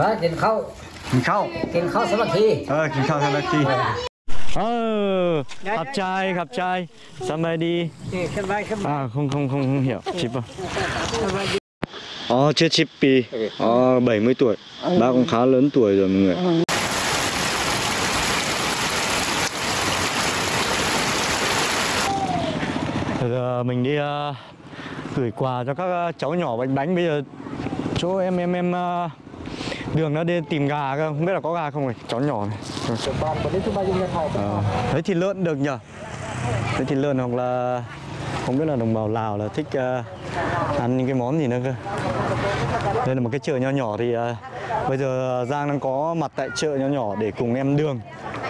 ว่ากินข้าว กินข้าว กินข้าวสามัคคี เออกินข้าวทันทีเออขับใจขับใจสบายดี สบายสบาย À không không không không hiểu chip à Ờ chưa chip pi Ờ 70 tuổi Bác cũng khá lớn tuổi rồi mọi người Giờ mình đi ờ, gửi quà cho các ờ, cháu nhỏ bánh bánh bây giờ chỗ em em em ờ, đường nó đi tìm gà cơ không biết là có gà không này chó nhỏ này. Ờ, thấy thịt lợn được nhở thấy thịt lợn hoặc là không biết là đồng bào Lào là thích uh, ăn những cái món gì nữa cơ. Đây là một cái chợ nho nhỏ thì uh, bây giờ Giang đang có mặt tại chợ nho nhỏ để cùng em Đường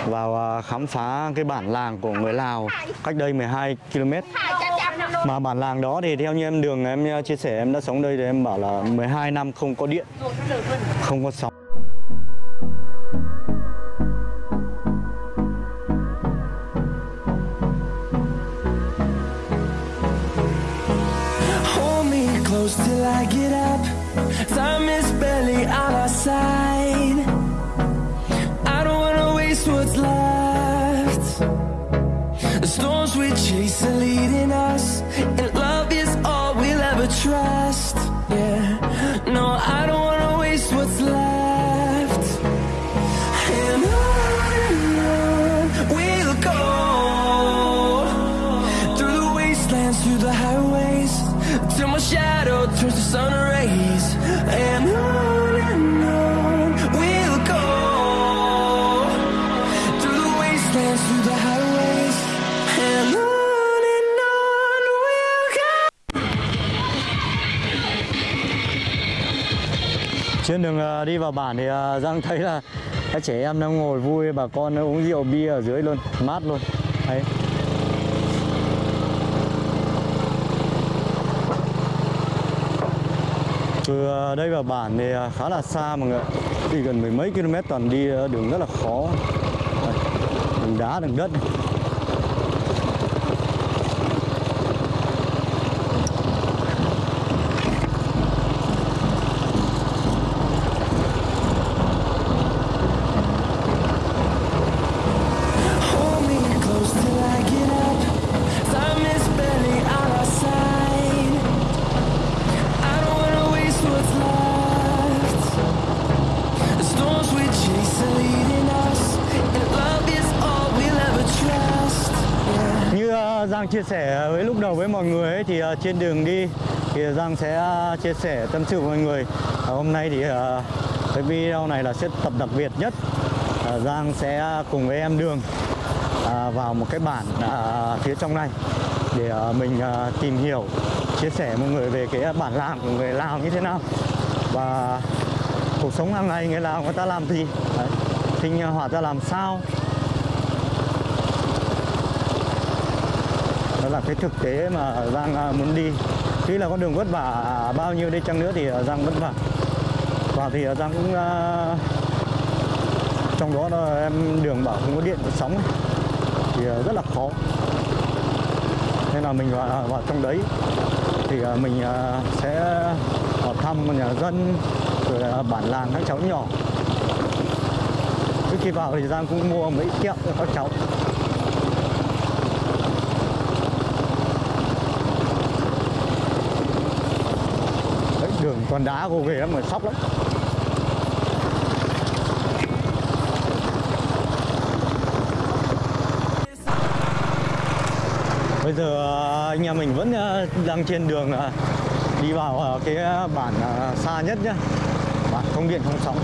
vào uh, khám phá cái bản làng của người Lào cách đây 12 km mà bản làng đó thì theo như em Đường em chia sẻ em đã sống đây thì em bảo là 12 năm không có điện, không có sóng close till I get up. Time is barely on our side. I don't wanna waste what's left. Trên đường ờ, đi vào bản thì ờ, Giang thấy là các trẻ em đang ngồi vui, bà con uống rượu bia ở dưới luôn, mát luôn. Đấy. Từ ờ, đây vào bản thì khá là xa mọi người đi gần mười mấy km toàn đi đường rất là khó. Đường đá, đường đất sẻ với lúc đầu với mọi người ấy, thì uh, trên đường đi thì Giang sẽ uh, chia sẻ tâm sự với mọi người. Uh, hôm nay thì uh, cái video này là sẽ tập đặc biệt nhất. Uh, Giang sẽ cùng với em Đường uh, vào một cái bản uh, phía trong này để uh, mình uh, tìm hiểu, chia sẻ với mọi người về cái bản làng của người Lào như thế nào và cuộc sống hàng ngày người Lào người ta làm gì, Đấy. sinh hoạt ra làm sao đó là cái thực tế mà Giang à, muốn đi. Tuy là con đường vất vả à, bao nhiêu đi chăng nữa thì à, Giang vất vả và thì Giang cũng trong đó là em đường bảo không có điện có sóng. Thì rất là khó. Nên là mình vào, vào trong đấy. Thì mình sẽ vào thăm nhà dân rồi bản làng các cháu nhỏ. Trước khi vào thì Giang cũng mua mấy kẹo cho các cháu Đấy, đường toàn đá gồ ghề lắm mà sóc lắm. Bây giờ ờ, anh em mình vẫn ờ, đang trên đường ờ, đi vào cái bản xa nhất nhá. Bản không điện không sóng.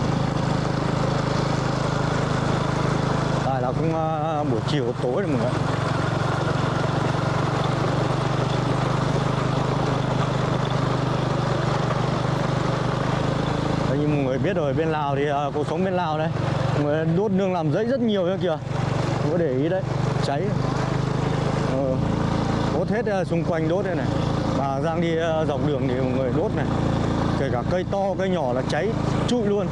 Tại là cũng buổi chiều tối rồi mọi người Đấy, như mọi người biết rồi bên Lào thì à, cuộc sống bên Lào đây người đốt nương làm giấy rất nhiều nữa kìa. Có để ý đấy cháy. Ừ. đốt hết à, xung quanh đốt đây này. Và Giang đi à, dọc đường thì mọi người đốt này. Kể cả cây to cây nhỏ là cháy trụi luôn.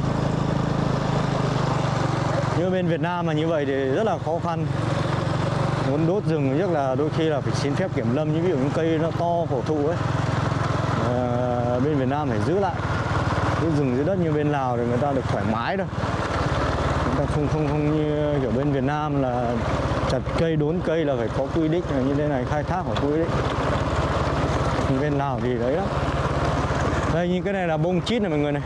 Như bên Việt Nam mà như vậy thì rất là khó khăn. Muốn đốt rừng nhất là đôi khi là phải xin phép kiểm lâm. Như ví dụ những cây nó to cổ thụ ấy. À, bên Việt Nam phải giữ lại cái rừng dưới đất như bên Lào thì người ta được thoải mái đâu chúng ta không không không như kiểu bên Việt Nam là chặt cây đốn cây là phải có quy định là như thế này khai thác phải quy định. Bên Lào thì đấy đó đây như cái này là bông chít này mọi người này.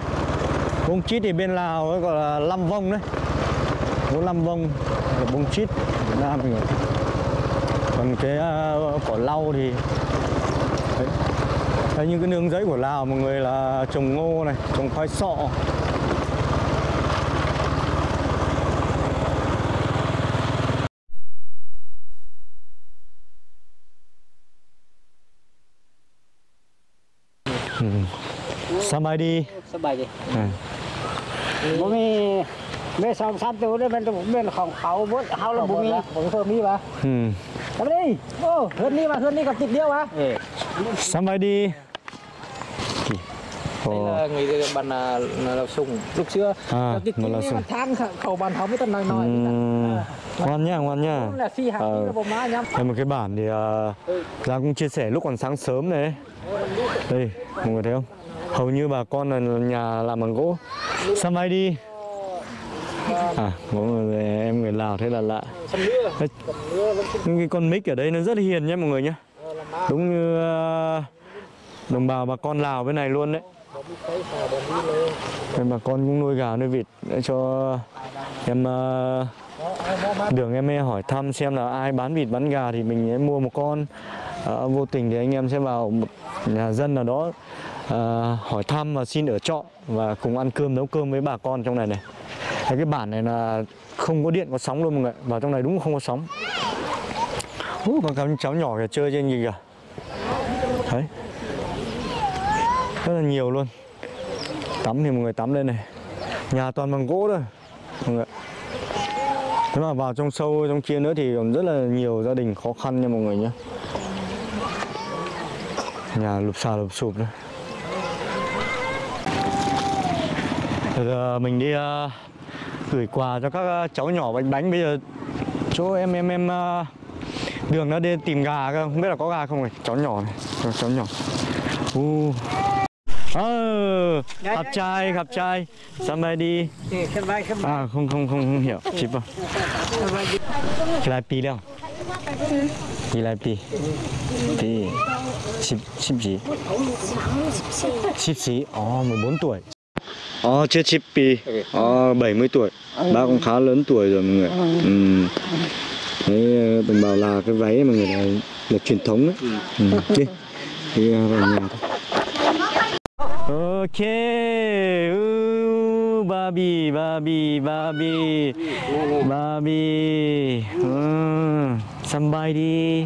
Bông chít thì bên Lào ấy gọi là lâm vông đấy. Có lâm vông là bông chít Việt Nam mình còn cái uh, cỏ lau thì đấy. Đấy, những cái nương giấy của Lào mọi người là trồng ngô này, trồng khoai sọ ừ. Samadhi. Samadhi. Ừ. Bố mi mê xong sắp tới bên trong bên khoảng khẩu bút hao là bố mi bố mi ba. Ừ. ามตัวนี่มันเป็นของเขาบ่เฮาแล้วบ่มีผมเพิ่มมีวะ อืม ทำดิโอ้เฮือนนี้มาเฮือนนี้กับติดเดียววะเออ สบายดีโอ้ đây là người bạn là, là, là sùng lúc xưa À, là cái nó kính là này sùng. mà than khẩu- khẩu bàn họ mới tận nói nói อืมngoan nhá ngoan nhá là phi hàng Ờ. là bộ má nhắm Đây một cái bản thì à, Giang cũng chia sẻ lúc còn sáng sớm này Đây, mọi người thấy không? Hầu như bà con là nhà làm bằng gỗ Sao mai đi? À, có người, em người Lào thế là lạ. Những cái con mic ở đây nó rất hiền nhé mọi người nhé. Đúng như ờ, đồng bào bà con Lào bên này luôn đấy. Nên bà con cũng nuôi gà nuôi vịt để cho em ờ, đường em hỏi thăm xem là ai bán vịt bán gà thì mình sẽ mua một con. À, vô tình thì anh em sẽ vào một nhà dân nào đó à, hỏi thăm và xin ở trọ và cùng ăn cơm nấu cơm với bà con trong này này. Đấy, cái bản này là không có điện có sóng luôn mọi người vào trong này đúng không có sóng. Uh, còn các cháu nhỏ kìa chơi trên gì kìa. Đấy. Rất là nhiều luôn. Tắm thì mọi người tắm lên này. Nhà toàn bằng gỗ thôi mọi người thế mà vào trong sâu trong kia nữa thì còn rất là nhiều gia đình khó khăn nha mọi người nhé nhà lụp xà lụp sụp đấy Bây giờ mình đi ờ, gửi quà cho các ờ, cháu nhỏ bánh bánh bây giờ. Chỗ em em em ờ, đường nó đi tìm gà cơ không biết là có gà không này. Cháu nhỏ này cháu nhỏ. Uh. Ờ, à, gặp trai, gặp trai. Somebody À, không, không, không, không hiểu. Chị bảo Chị lại đâu? Chị lại pì Pì Chịp, chịp gì? Chịp gì, ồ, 14 tuổi. Ồ, chưa chip pi Ồ, 70 tuổi. Bác cũng khá lớn tuổi rồi mọi người. Ừ. Đấy, đồng bào là cái váy mọi người là, là truyền thống đấy ừ. Đi, đi vào nhà thôi. Ok, ừ, Barbie, Barbie, Barbie, Barbie, ừ, somebody,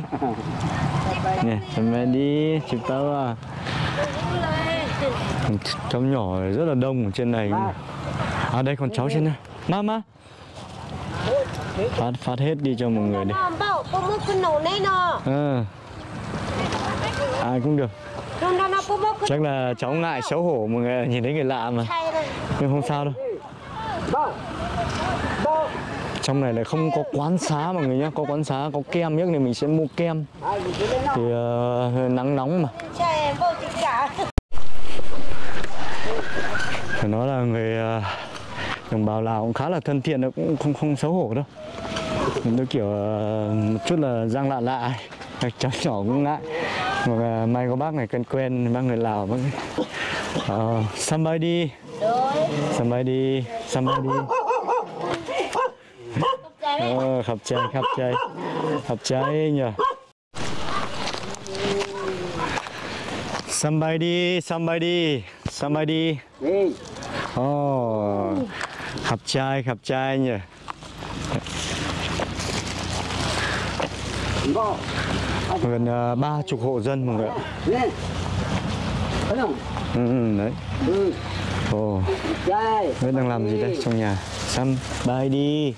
nè, somebody, chụp tao à cháu nhỏ rất là đông ở trên này. À đây còn cháu trên này mama phát phát hết đi cho mọi người đi. À. ai cũng được. Chắc là cháu ngại xấu hổ mọi người nhìn thấy người lạ mà. Nhưng không sao đâu. Trong này lại không có quán xá mọi người nhá. Có quán xá có kem nhất thì mình sẽ mua kem. Thì uh, nắng nóng mà phải nói là người à, đồng bào Lào cũng khá là thân thiện cũng không không xấu hổ đâu. Mình tôi kiểu à, một chút là giang lạ lạ các cháu nhỏ cũng ngại. Mà may có bác này cân quen bác người Lào bác uh, somebody somebody somebody ờ, ờ khắp cháy khắp cháy khắp cháy nhờ somebody somebody somebody oh, Ồ, khập chay, khập chay nhỉ. Gần ba ba chục hộ dân mọi người ạ. Ừ, ừ đấy. Ồ, oh. biết đang làm gì đây trong nhà. săn bay đi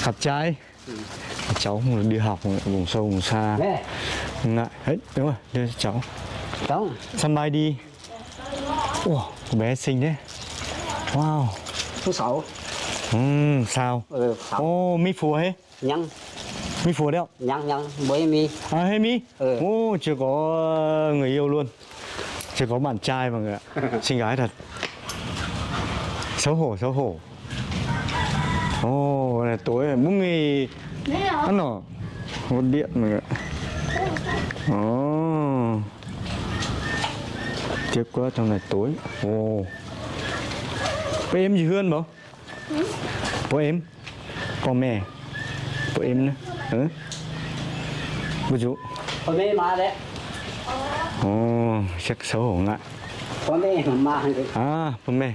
Khập chay. Cháu mà đi học vùng sâu vùng xa. ngại. Đấy, đúng rồi, đưa cháu cháu. bay đi Ủa, cô bé xinh thế. Wow. số sáu Ừm, sao? ừ sáu Ô, mi phùa hết. nhăn Mi phùa đấy không? nhăn nhăn với mi À, hey mi. Ừ. Ô, chưa có người yêu luôn. Chưa có bạn trai mọi người ạ. Xinh gái thật. xấu hổ xấu hổ ồ oh, này tối này bún mì ăn nọ có điện mọi người ạ ồ tiếc quá trong này tối ồ oh. Bố em gì hơn bố? Bố em? Có mẹ. Bố em nữa. Ừ. Bố chú. Có mẹ mà đấy. Ồ chắc xấu hổ ngại. Có mẹ mà à bố mẹ.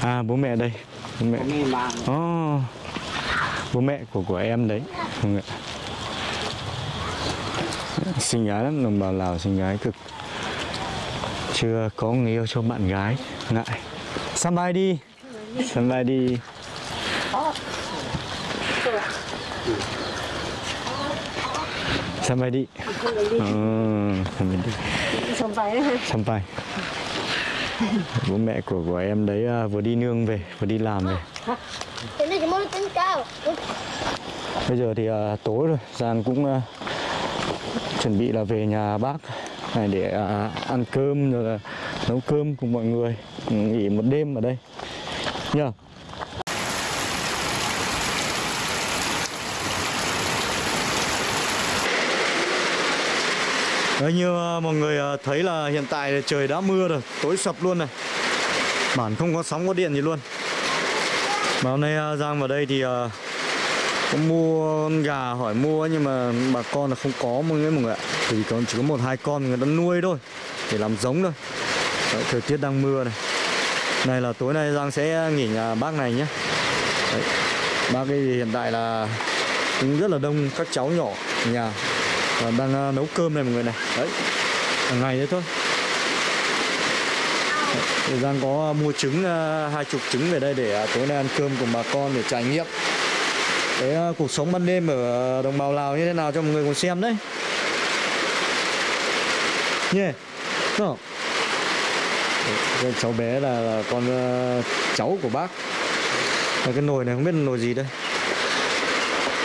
À bố mẹ đây. Bố mẹ. Mà Ồ, bố mẹ của của em đấy. Người ạ. xinh gái lắm đồng bào lào xinh gái cực. Chưa có người yêu cho bạn gái ngại. Sắm vai đi sắm vai đi bố mẹ của của em đấy à, vừa đi nương về vừa đi làm về. Bây giờ thì uh, tối rồi, Giang cũng uh, chuẩn bị là về nhà bác này để uh, ăn cơm rồi là nấu cơm cùng mọi người. Nghỉ một đêm ở đây nhờ. Đấy, như ờ, mọi người ờ, thấy là hiện tại trời đã mưa rồi, tối sập luôn này. Bản không có sóng có điện gì luôn. Mà hôm nay ờ, Giang vào đây thì có mua con gà hỏi mua nhưng mà bà con là không có mọi người mọi người ạ thì còn chỉ có một hai con người ta nuôi thôi để làm giống thôi Đấy, thời tiết đang mưa này này là tối nay Giang sẽ nghỉ nhà bác này nhé Đấy. bác ấy hiện tại là cũng rất là đông các cháu nhỏ nhà và đang uh, nấu cơm này mọi người này đấy hàng ngày đấy thôi đấy. Giang có mua trứng hai hai chục trứng về đây để uh, tối nay ăn cơm cùng bà con để trải nghiệm cái uh, cuộc sống ban đêm ở đồng bào Lào như thế nào cho mọi người cùng xem đấy nhé yeah. no cái cháu bé là, là con uh, cháu của bác. Và cái nồi này không biết nồi gì đây.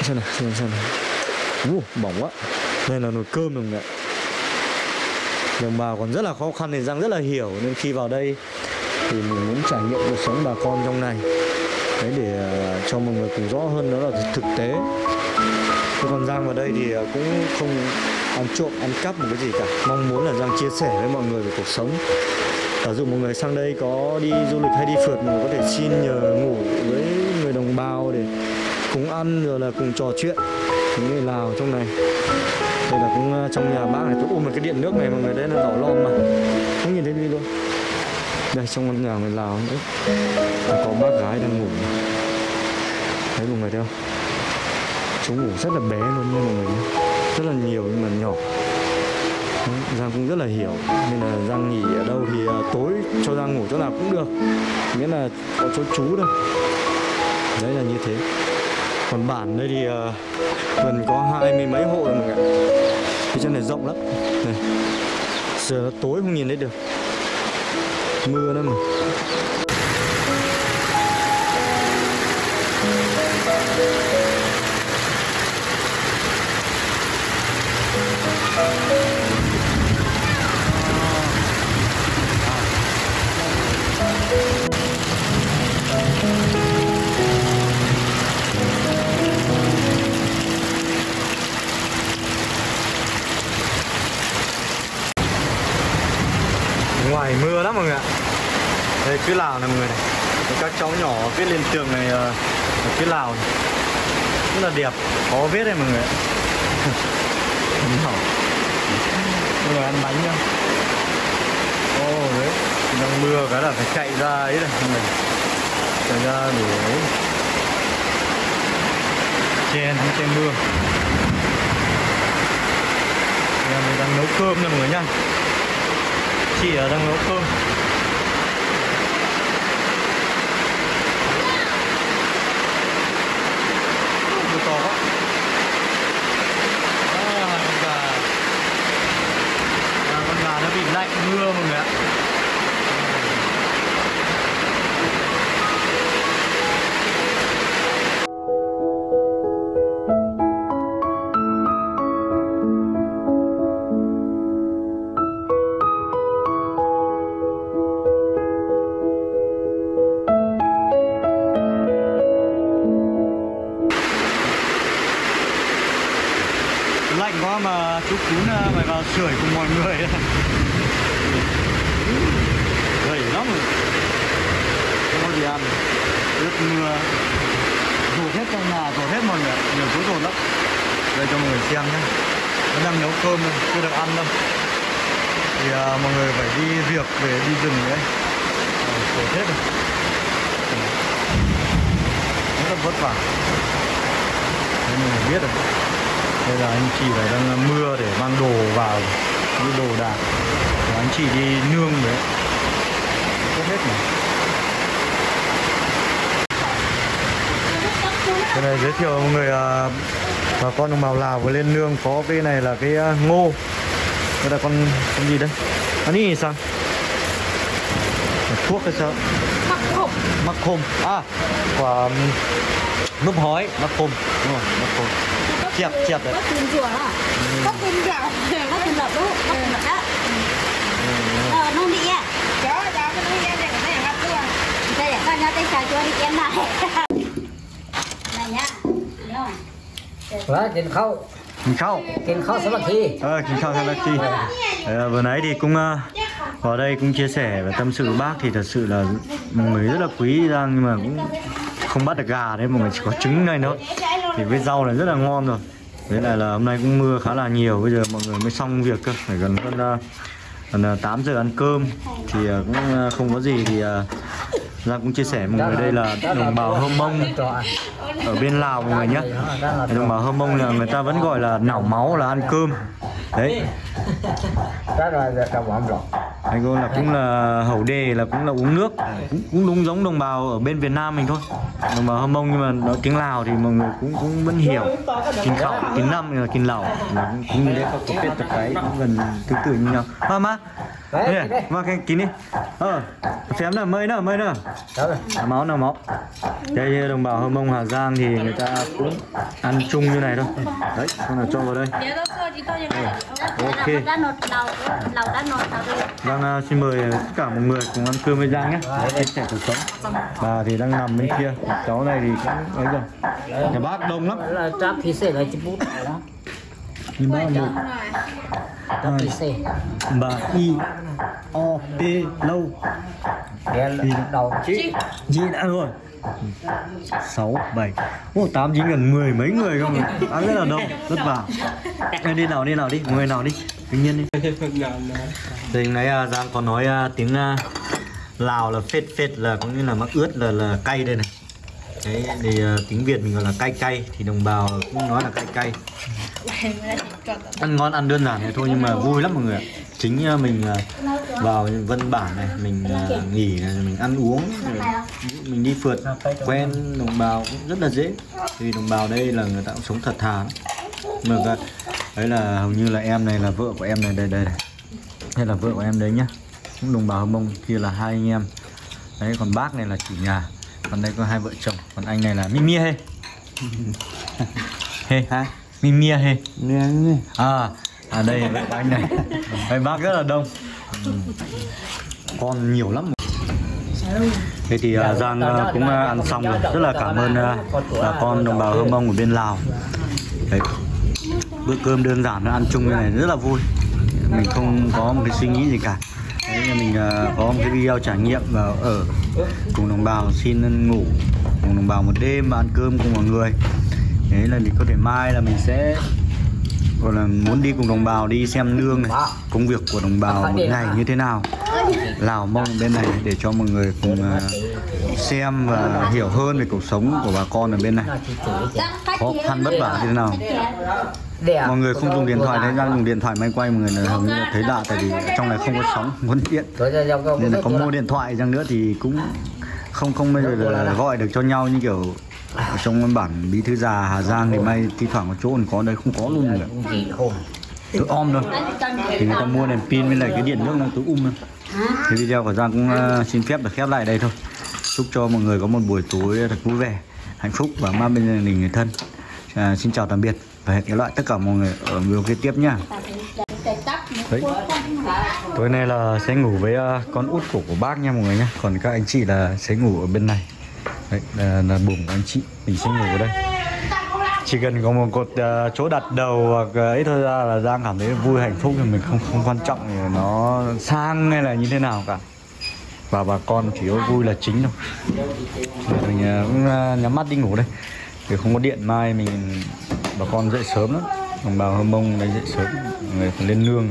Xem nào xem xem nào. Uh, bỏng quá. Đây là nồi cơm người ạ. đồng bào còn rất là khó khăn thì Giang rất là hiểu nên khi vào đây thì mình muốn trải nghiệm cuộc sống bà con trong này. Đấy để ờ, cho mọi người cùng rõ hơn đó là thực tế. Thế còn Giang vào đây thì ờ, cũng không ăn trộm, ăn cắp một cái gì cả. Mong muốn là Giang chia sẻ với mọi người về cuộc sống Giả dụ một người sang đây có đi du lịch hay đi phượt Mọi người có thể xin nhờ ngủ với người đồng bào để cùng ăn rồi là cùng trò chuyện Những người Lào trong này. Đây là cũng à, trong nhà bác này, tôi ôm một cái điện nước này mọi người đấy là đỏ lon mà. Không nhìn thấy đi luôn. Đây trong căn nhà người Lào nữa có bác gái đang ngủ thấy mọi người thấy không? Chúng ngủ rất là bé luôn nha mọi người rất là nhiều nhưng mà nhỏ. Giang cũng rất là hiểu. Nên là Giang nghỉ ở đâu thì à, tối cho Giang ngủ chỗ nào cũng được. Miễn là có chỗ trú thôi. Đấy là như thế. Còn bản đây thì à, gần có hai mươi mấy hộ rồi mọi người ạ. Cái chân này rộng lắm. Này. Giờ nó tối không nhìn thấy được. Mưa nữa mà. ngoài Phía lào này mọi người này. Các cháu nhỏ viết lên tường này ờ, ở phía lào này. rất là đẹp, khó viết đây mọi người ạ. Nhỏ. Mọi người ăn bánh nhá. Ô, đấy, đang mưa cái là phải chạy ra ấy này, mọi người. Chạy ra để ấy. Nắng che mưa. Em mình đang nấu cơm nha mọi người nha chị ở đang nấu cơm. Lạnh mưa mọi cơm này, chưa được ăn đâu. Thì à, mọi người phải đi việc về đi rừng đấy à, ờ, hết rồi. Rất là vất vả. Đấy, mọi người biết rồi. Đây là anh chị phải đang à, mưa để mang đồ vào những đồ đạc. Và anh chị đi nương đấy. Không hết mà. Cái này giới thiệu mọi người à, bà con đồng bào Lào vừa lên nương có cái này là cái à, ngô đây là con con gì đấy anh ấy sao thuốc hay sao mắc khôm à quả um, núp hói mắc khôm đúng rồi mắc khôm chẹp chẹp đấy à? Có tiền gạo. Có tiền lợp đúng? Có tiền lợp đó. Ờ, nó đi à? Đó, đó, cái nó đi à, để cái này gặp luôn. Đây, con nhau tay xài cho đi em này. Này nhá. Nhớ không? แล้วกินข้าว mình khâu กินข้าวสมัครที ờ kính chào thằng Lucky ờ, vừa nãy thì cũng ờ, vào đây cũng chia sẻ và tâm sự với bác thì thật sự là mọi người rất là quý Giang nhưng mà cũng không bắt được gà đấy mọi người chỉ có trứng này thôi thì với rau này rất là ngon rồi với lại là hôm nay cũng mưa khá là nhiều bây giờ mọi người mới xong việc cơ phải gần hơn ờ, gần ờ, 8 giờ ăn cơm thì ờ, cũng ờ, không có gì thì ờ, Giang cũng chia sẻ mọi người đây là đồng bào Hơ Mông. ở bên Lào mọi người nhé. Đồng bào Hơ Mông là người ta vẫn gọi là nảo máu là ăn cơm. Đấy. Anh cô là cũng là hậu đề là cũng là uống nước. Cũng, cũng đúng giống đồng bào ở bên Việt Nam mình thôi. Đồng bào Hơ Mông nhưng mà nói tiếng Lào thì mọi người cũng cũng vẫn hiểu. Kinh khẩu kinh năm là kinh lẩu cũng, cũng như đấy có biết tập cái cũng gần tương tự như nhau. Mà má đấy đây đấy mà cái kín đi. Ờ phém nào mơi nữa mơi nữa đó rồi? Nào máu nào máu. Đây đồng bào Hơ Mông Hà Giang thì người ta cũng ăn chung như này thôi. Đấy con nào cho vào đây. Ok. Đã nột đầu, đầu đã nột đầu rồi. Giang à, xin mời tất cả mọi người cùng ăn cơm với Giang nhé. Chia sẻ cuộc sống. Bà thì đang nằm bên kia. Cháu này thì cũng ấy rồi. Nhà bác đông lắm thì bác một thì bà y o p lâu. Đen đầu chí. Gì đã rồi. Sáu bảy. Ô tám chín gần mười mấy người không ăn rất là đông vất vả. Đi nào đi nào đi người nào đi tự nhiên đi. Đây nãy à, Giang có nói à, tiếng à, Lào là phết phết là có nghĩa là mắc ướt là là cay đây này đấy thì uh, tiếng Việt mình gọi là cay cay thì đồng bào cũng nói là cay cay. Ăn ngon ăn đơn giản này thôi nhưng mà vui lắm mọi người ạ. Chính uh, mình uh, vào Vân Bản này mình uh, nghỉ này mình ăn uống mình đi phượt. Quen đồng bào cũng rất là dễ. Vì đồng bào đây là người ta cũng sống thật thà lắm. mà đấy là hầu như là em này là vợ của em này đây đây này đây là vợ của em đấy nhá. Cũng đồng bào hồng Mông kia là hai anh em. Đấy còn bác này là chủ nhà còn đây có hai vợ chồng còn anh này là Mimi hê. Hê hả? Mimi hê? À à đây của anh này. Đây bác rất là đông. Con nhiều lắm. Thế thì à, Giang à, cũng à, ăn xong rồi. Rất là cảm ơn à, bà con đồng bào Hơ Mông ở bên Lào. Đấy. Bữa cơm đơn giản ăn chung như này rất là vui. Mình không có một cái suy nghĩ gì cả. Đấy, là mình à, có một cái video trải nghiệm và ở cùng đồng bào xin ngủ, cùng đồng bào một đêm và ăn cơm cùng mọi người. Đấy là thì có thể mai là mình sẽ, gọi là muốn đi cùng đồng bào đi xem nương này, công việc của đồng bào một ngày như thế nào. Lào Mông bên này để cho mọi người cùng à, xem và hiểu hơn về cuộc sống của bà con ở bên này. Khó khăn vất vả như thế nào? Mọi người không dùng điện thoại đấy đang dùng điện thoại máy quay mọi người là hầu như là thấy lạ tại vì trong này không có sóng không có điện ra nên là có mua điện thoại chăng nữa thì cũng không không bây giờ là gọi được cho nhau như kiểu ở trong bản bí thư già Hà Giang thì may thi thoảng có chỗ còn có đây không có luôn rồi tôi om thôi. Thì người ta mua đèn pin với lại cái điện nước nó tối um thôi. Cái video của Giang cũng uh, xin phép được khép lại đây thôi. Chúc cho mọi người có một buổi tối thật vui vẻ hạnh phúc và mang bên gia đình người thân. À, xin chào tạm biệt và cái loại tất cả mọi người ở video kế tiếp nhá. Đấy. tối nay là sẽ ngủ với ờ, con út của của bác nha mọi người nhá. Còn các anh chị là sẽ ngủ ở bên này. Đấy, là, là buồng của anh chị. Mình sẽ ngủ ở đây. Chỉ cần có một cột uh, chỗ đặt đầu hoặc ờ, ấy thôi ra là giang cảm thấy vui hạnh phúc thì mình không không quan trọng thì nó sang hay là như thế nào cả. Và bà con chỉ có vui là chính thôi. Mình uh, cũng uh, nhắm mắt đi ngủ đây thì không có điện, mai mình, bà con dậy sớm lắm. Đồng bào hơ mông đấy dậy sớm, người phải lên nương